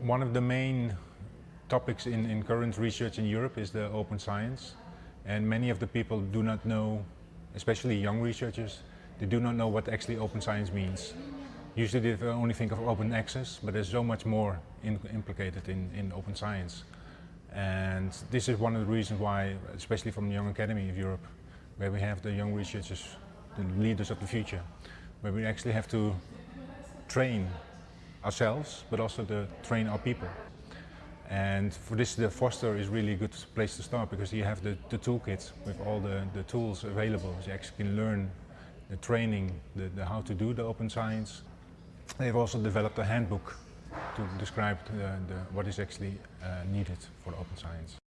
one of the main topics in, in current research in Europe is the open science. And many of the people do not know, especially young researchers, they do not know what actually open science means. Usually they only think of open access, but there's so much more in, implicated in, in open science. And this is one of the reasons why, especially from the Young Academy of Europe, where we have the young researchers, the leaders of the future, where we actually have to train ourselves, but also to train our people. And for this, the Foster is really a good place to start because you have the, the toolkit with all the, the tools available. So you actually can learn the training, the, the how to do the open science. They've also developed a handbook to describe the, the, what is actually uh, needed for open science.